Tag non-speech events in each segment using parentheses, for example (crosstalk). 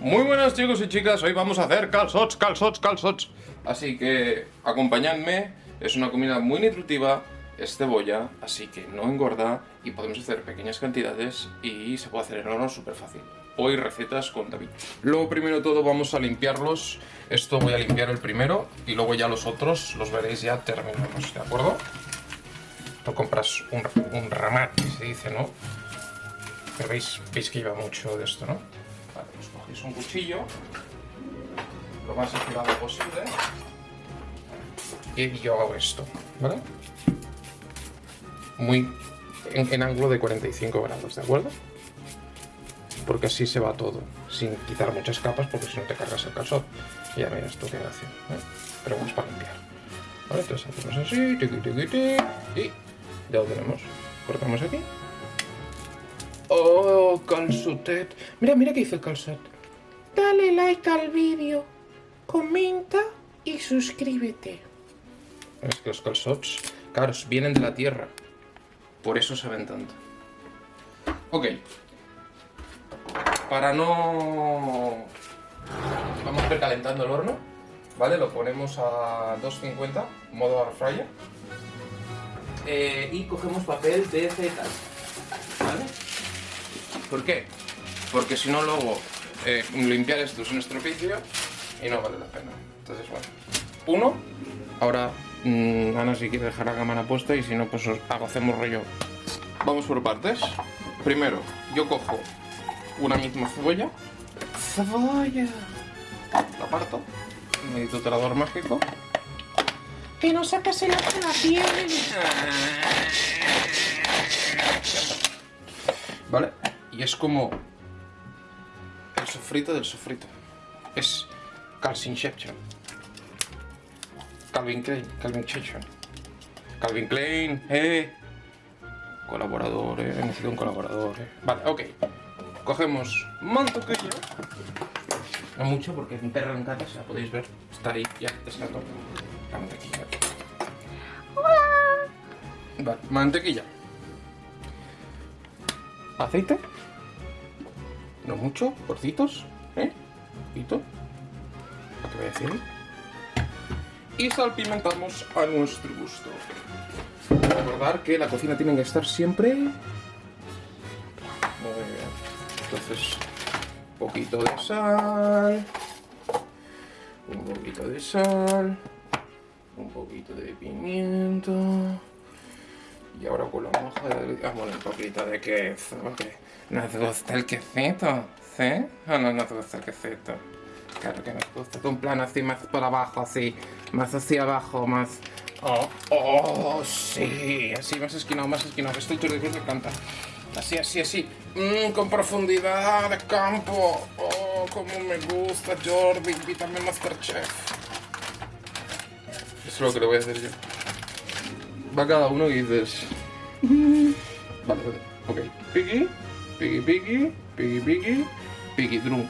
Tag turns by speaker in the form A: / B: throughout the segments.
A: Muy buenas chicos y chicas, hoy vamos a hacer calzots, calzots, calzots Así que acompañadme, es una comida muy nutritiva, es cebolla, así que no engorda y podemos hacer pequeñas cantidades y se puede hacer en horno súper fácil Hoy recetas con David Luego primero todo vamos a limpiarlos, esto voy a limpiar el primero y luego ya los otros los veréis ya terminamos, ¿de acuerdo? Tú compras un, un ramat, se dice, ¿no? Pero veis, veis que lleva mucho de esto, ¿no? Cogéis un cuchillo, lo más afilado posible, y yo hago esto, ¿vale? Muy en, ángulo de 45 grados, ¿de acuerdo? Porque así se va todo, sin quitar muchas capas, porque si no te cargas el calzón. Y ya miras esto qué hace, ¿eh? Pero vamos para limpiar. ¿Vale? Entonces hacemos así, tiqui, tiqui, tiqui, y ya lo tenemos. Cortamos aquí. ¡Oh, calzotet! Mira, mira qué dice el calzot.
B: Dale like al vídeo, comenta y suscríbete.
A: Es que los calzots, claro, vienen de la tierra. Por eso saben tanto. Ok. Para no... Vamos a ir calentando el horno. ¿Vale? Lo ponemos a 250, modo air. Eh, y cogemos papel de feta. ¿Vale? ¿Por qué? Porque si no luego eh, limpiar esto es un estropicio y no vale la pena. Entonces, bueno. Uno. Ahora, mmm, Ana si quiere dejar la cámara puesta y si no, pues os hago, hacemos rollo. Vamos por partes. Primero, yo cojo una misma cebolla. ¡Cebolla! La parto. Mi tutelador mágico.
B: Que no sacas el ojo de la piel.
A: ¿Vale? Y es como el sofrito del sofrito. Es Calcinception. Calvin Klein, Calvin Klein. Calvin Klein, eh. Colaborador, eh. Necesito un colaborador, eh. Vale, ok. Cogemos mantequilla. No mucho porque mi perro en casa, la podéis ver. Está ahí, ya, desató. La mantequilla. Vale, mantequilla. Aceite. No mucho, porcitos, ¿eh? Poquito. ¿Para qué voy a decir? Y salpimentamos a nuestro gusto. Recordar que la cocina tiene que estar siempre... Muy bien. Entonces, poquito de sal. Un poquito de sal. Un poquito de pimiento. Y ahora con la moja de... Ah, bueno, un poquito de queso. Que nos gusta el quesito, ¿sí? ¿O no nos gusta el quesito? Claro que nos gusta. Un plano así más por abajo, así. Más hacia abajo, más... Oh, oh, sí. Así, más esquinado, más esquinado. Esto el Tour de encanta. Así, así, así. Mmm, con profundidad de campo. Oh, como me gusta, Jordi. Invítame Masterchef. Eso es lo que le voy a hacer yo. Va cada uno y dices... (laughs) Vale, vale. Ok. Piggy, piggy, piggy, piggy, piggy, piggy, drum.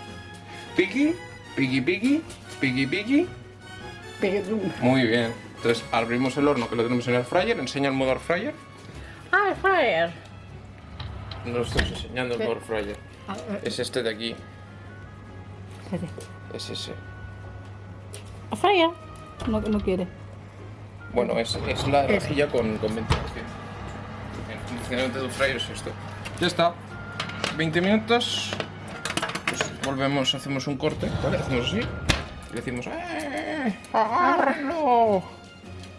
A: Piggy, piggy, piggy, piggy, piggy. Muy bien. Entonces abrimos el horno que lo tenemos en el fryer. Enseña el modo air fryer.
B: Ah, fryer.
A: No lo estoy enseñando el modo fryer. Es este de aquí. Es ese.
C: A fryer. No, no quiere.
A: Bueno, es, es la rejilla con, con ventilación. El funcionamiento del fryer es esto. Ya está. 20 minutos. Pues volvemos, hacemos un corte, ¿vale? Hacemos así. Y decimos, ¡eh! ¡Agárrenlo!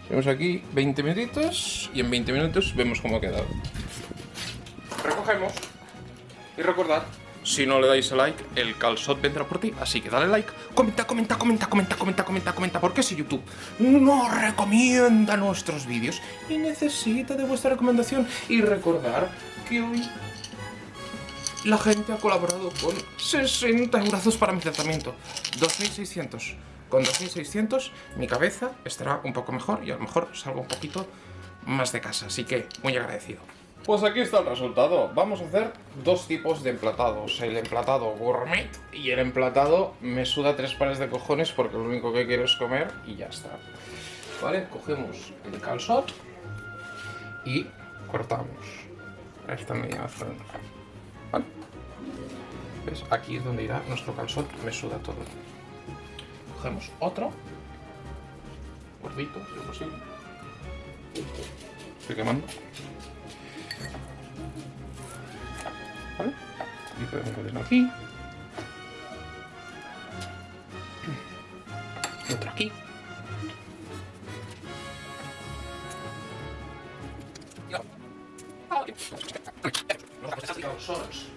A: Vemos aquí 20 minutitos y en 20 minutos vemos cómo ha quedado. Recogemos. Y recordad, si no le dais a like, el calzot vendrá por ti. Así que dale like, comenta, comenta, comenta, comenta, comenta, comenta, comenta. Porque si YouTube no recomienda nuestros vídeos y necesita de vuestra recomendación. Y recordar que hoy la gente ha colaborado con 60 euros para mi tratamiento. 2.600. Con 2.600 mi cabeza estará un poco mejor y a lo mejor salgo un poquito más de casa. Así que muy agradecido. Pues aquí está el resultado. Vamos a hacer dos tipos de emplatados. El emplatado gourmet y el emplatado me suda tres pares de cojones porque lo único que quiero es comer y ya está. ¿Vale? Cogemos el calzot y cortamos esta media zona. ¿Vale? ¿Ves? Aquí es donde irá nuestro calzón, me suda todo. Cogemos otro. Gordito, si es posible. Estoy quemando. ¿Vale? Y podemos ponerlo aquí. Otro aquí. Calzones.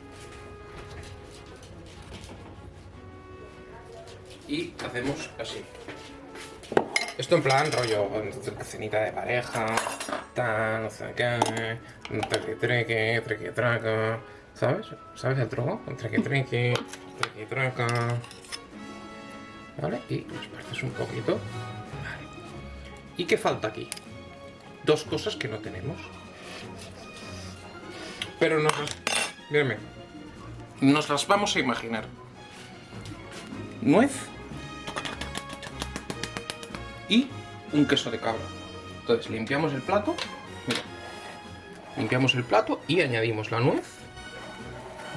A: Y hacemos así. Esto en plan rollo, cenita de pareja, tal, no sé qué, treque treque, treque traca, ¿sabes? ¿Sabes el truco? Treque treque, treque traca. ¿Vale? Y los partes un poquito. Vale. ¿Y qué falta aquí? Dos cosas que no tenemos. Pero nos las... Mírenme. Nos las vamos a imaginar. Nuez. Y un queso de cabra. Entonces limpiamos el plato. Limpiamos el plato y añadimos la nuez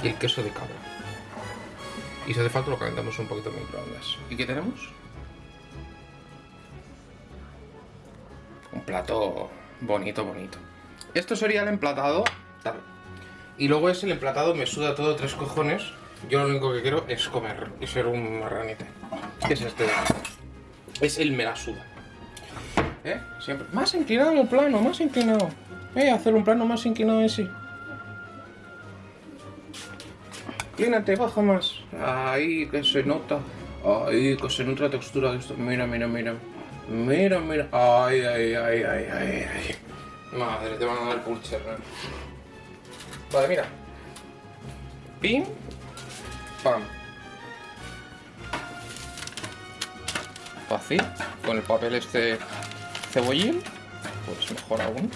A: y el queso de cabra. Y si hace falta lo calentamos un poquito en microondas. ¿Y qué tenemos? Un plato bonito, bonito. Esto sería el emplatado. Y luego es el emplatado, me suda todo tres cojones. Yo lo único que quiero es comer y ser un marranete. ¿Qué es este? Es el me la suda. ¿Eh? Siempre. Más inclinado el plano, más inclinado. Eh, hacer un plano más inclinado en sí. Inclínate, baja más. Ahí, que se nota. Ahí, que se nota la textura de esto. Mira, mira, mira. Mira, mira. Ay, ay, ay, ay, ay, ay. Madre, te van a dar pulcher. Vale, mira. Pim. Pam. Fácil. Con el papel este cebollín. Pues mejor aún.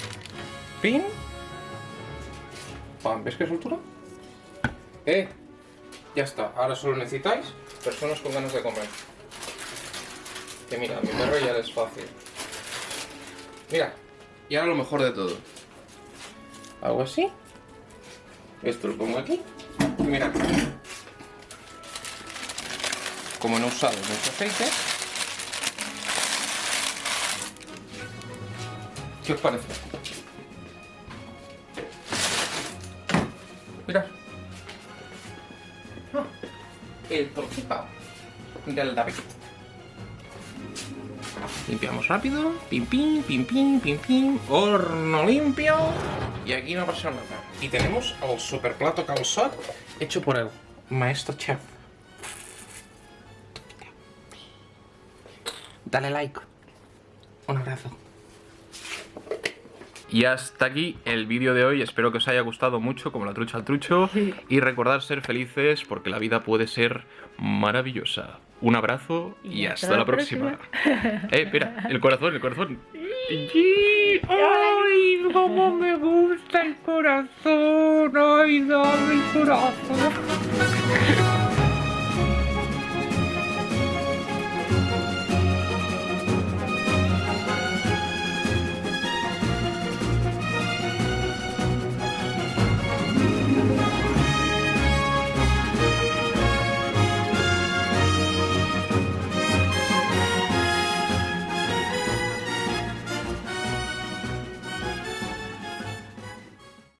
A: Pim. Pam. ¿Ves qué soltura? Eh. Ya está. Ahora solo necesitáis personas con ganas de comer. Que mira, mi perro ya es fácil. Mira. Y ahora lo mejor de todo. Hago así. Esto lo pongo aquí. Y mira. Como no he usado mucho aceite. ¿Qué os parece? Mirad. Ah, el torcipao del David. Limpiamos rápido. Pim, pim, pim, pim, pim, pim. Horno limpio. Y aquí no pasa nada. Y tenemos el super plato calzot hecho por el maestro chef. Dale like. Un abrazo. Y hasta aquí el vídeo de hoy, espero que os haya gustado mucho, como la trucha al trucho, y recordad ser felices porque la vida puede ser maravillosa. Un abrazo y, hasta, la próxima. (laughs) eh, espera, el corazón, el corazón. ¡Ay, cómo me gusta el corazón! ¡Ay, dame el corazón!